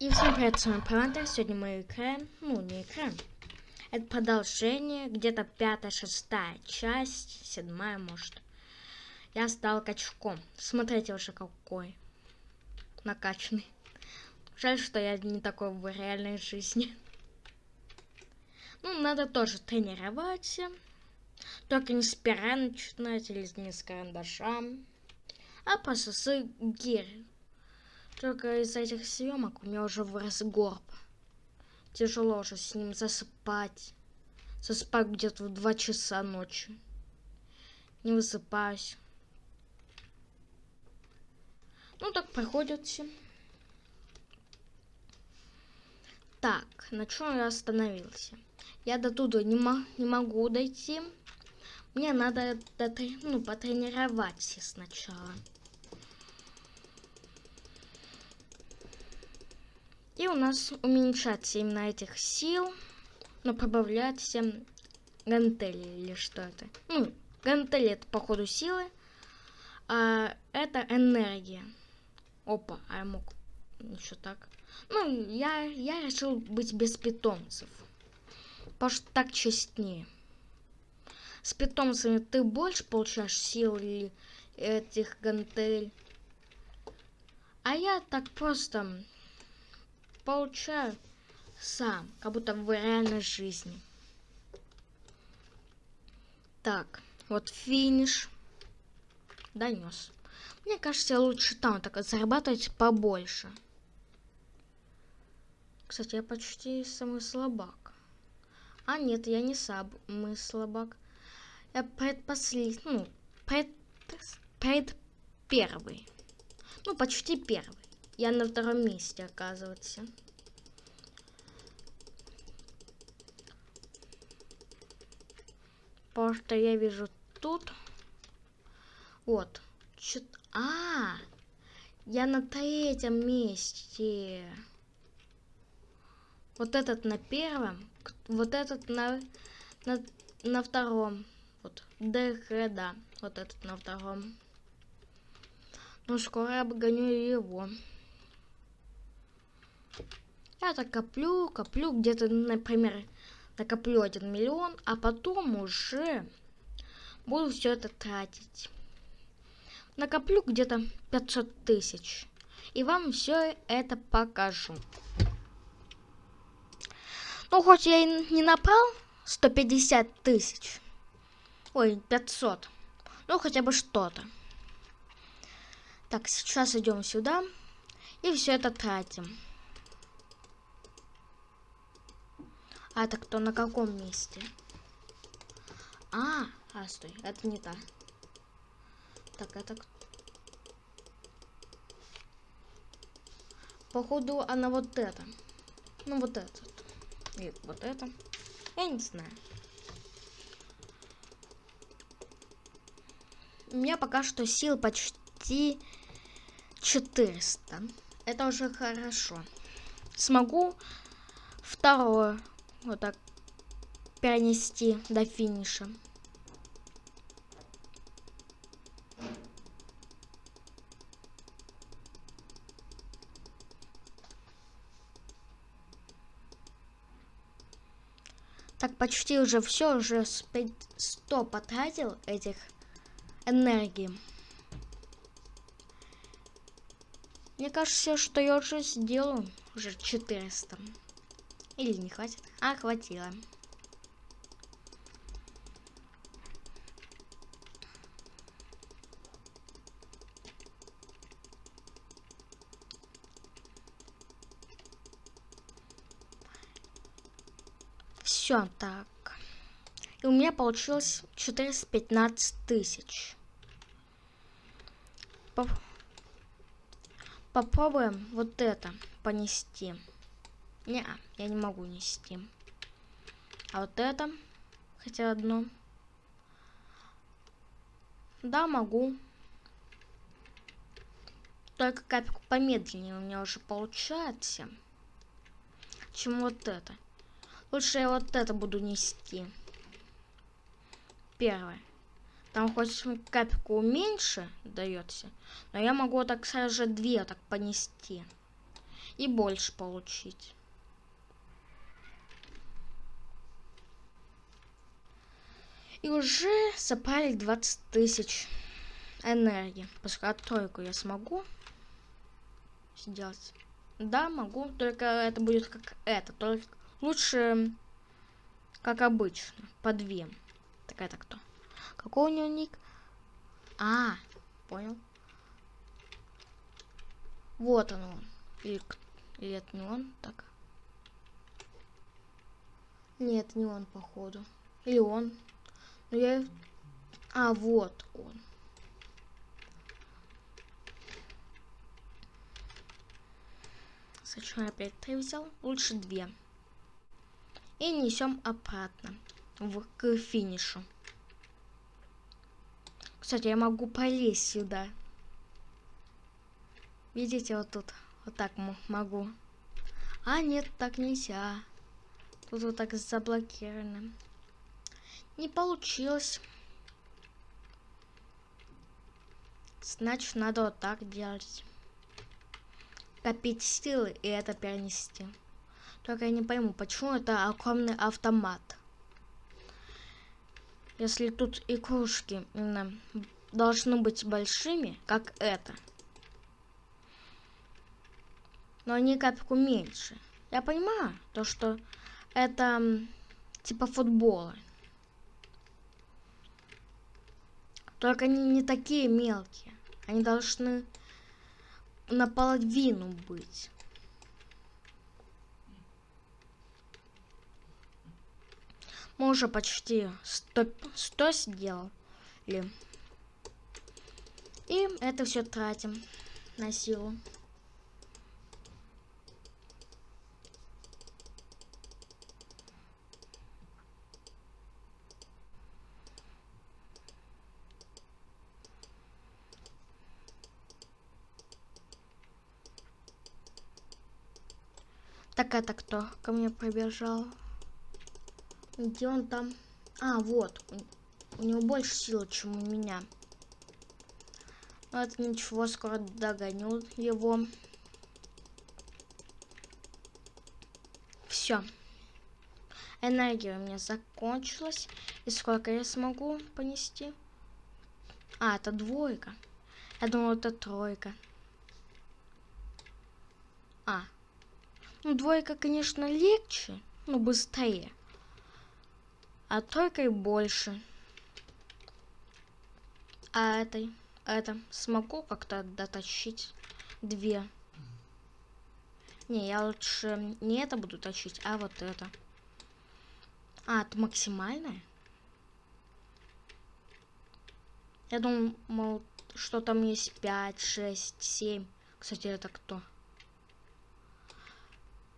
И всем привет, с вами Палантер. Сегодня мы играем, ну не играем, это продолжение, где-то пятая, шестая часть, седьмая может. Я стал качком. Смотрите уже какой накачанный. Жаль, что я не такой в реальной жизни. Ну, надо тоже тренироваться. Только не с пера начинать или не с карандаша, а просто с гирь. Только из этих съемок у меня уже вырос горб. Тяжело уже с ним засыпать. Засыпать где-то в 2 часа ночи. Не высыпаюсь. Ну так проходит все. Так, на чем я остановился? Я до туда не, не могу дойти. Мне надо ну, потренироваться сначала. И у нас уменьшается именно этих сил, но прибавляется гантели или что это. Ну, гантели это походу силы, а это энергия. Опа, а я мог еще так. Ну, я, я решил быть без питомцев. Потому что так честнее. С питомцами ты больше получаешь сил или этих гантелей. А я так просто получаю сам, как будто в реальной жизни. Так, вот финиш. Донес. Мне кажется, лучше там так зарабатывать побольше. Кстати, я почти самый слабак. А нет, я не самый слабак. Я предпоследний, ну, пред, пред первый. Ну, почти первый. Я на втором месте, оказывается. Потому что я вижу тут. Вот. Чё... А, я на третьем месте. Вот этот на первом, вот этот на, на, на втором. Вот, ДХ, да, вот этот на втором. Ну, скоро обгоню его. Я так коплю, коплю, где-то, например, накоплю 1 миллион, а потом уже буду все это тратить. Накоплю где-то 500 тысяч. И вам все это покажу. Ну, хоть я и не набрал 150 тысяч. Ой, 500. Ну, хотя бы что-то. Так, сейчас идем сюда. И все это тратим. А, так кто на каком месте? А, а, стой, это не та. Так, это... Походу, она вот это. Ну, вот этот. И вот это. Я не знаю. У меня пока что сил почти 400. Это уже хорошо. Смогу второе вот так перенести до финиша. Так, почти уже все, уже 100 потратил этих энергии. Мне кажется, что я уже сделаю уже 400. Или не хватит? А, хватило. Все, так. И у меня получилось 415 тысяч. Поп Попробуем вот это понести. Не, я не могу нести. А вот это, хотя одно. Да, могу. Только капельку помедленнее у меня уже получается. Чем вот это. Лучше я вот это буду нести. Первое. Там хоть капельку меньше дается, но я могу так сразу же две так понести. и больше получить. И уже собрали 20 тысяч энергии. Пускай тройку я смогу сделать. Да, могу, только это будет как это. Только лучше, как обычно, по две. Так это кто? Какой у него ник? А, понял. Вот он он. Или, или это не он? Так. Нет, не он, походу. Или он. Но я... А, вот он. Зачем я опять три взял? Лучше две. И несем обратно в, к финишу. Кстати, я могу полезть сюда. Видите, вот тут. Вот так могу. А, нет, так нельзя. Тут вот так заблокировано. Не получилось. Значит, надо вот так делать. Копить силы и это перенести. Только я не пойму, почему это огромный автомат. Если тут игрушки именно должны быть большими, как это. Но они капельку меньше. Я понимаю, то что это типа футбола. Только они не такие мелкие. Они должны наполовину быть. Мы уже почти 100, 100 сделали. И это все тратим на силу. Так это кто ко мне пробежал? Где он там? А, вот. У, него больше силы, чем у меня. Но это ничего, скоро догоню его. Все. Энергия у меня закончилась. И сколько я смогу понести? А, это двойка. Я думала, это тройка. А, ну, двойка, конечно, легче, но быстрее. А тройкой больше. А этой, это, смогу как-то дотащить две. Не, я лучше не это буду тащить, а вот это. А, это максимальное? Я думал, что там есть 5, 6, 7. Кстати, это кто?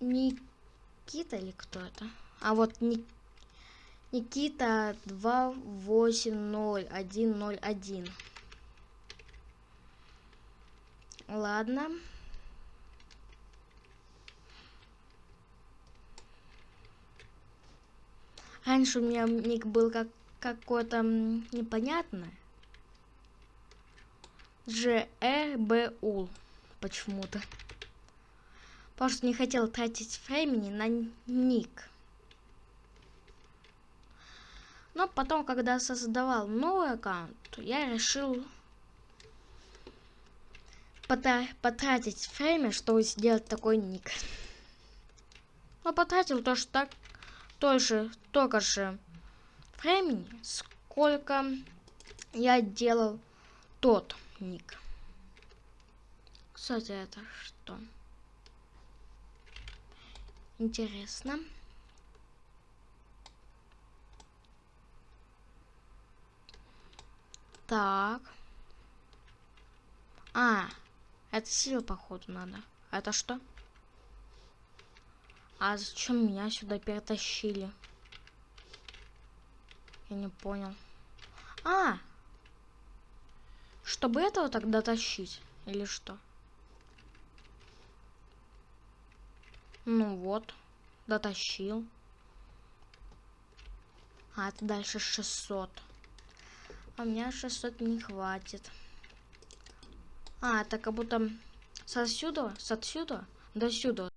Никита или кто это? А вот Ник... Никита 280101. Ладно. Раньше у меня ник был как какой-то непонятный. ЖРБУ почему-то. Просто не хотел тратить времени на ник. Но потом, когда создавал новый аккаунт, я решил потратить время, чтобы сделать такой ник. Но потратил тоже так, тоже, только же времени, сколько я делал тот ник. Кстати, это что? Интересно. Так. А, это сила, походу, надо. Это что? А зачем меня сюда перетащили? Я не понял. А! Чтобы этого тогда тащить? Или что? Ну вот, дотащил. А, это дальше 600. А у меня 600 не хватит. А, это как будто с отсюда, с отсюда до сюда.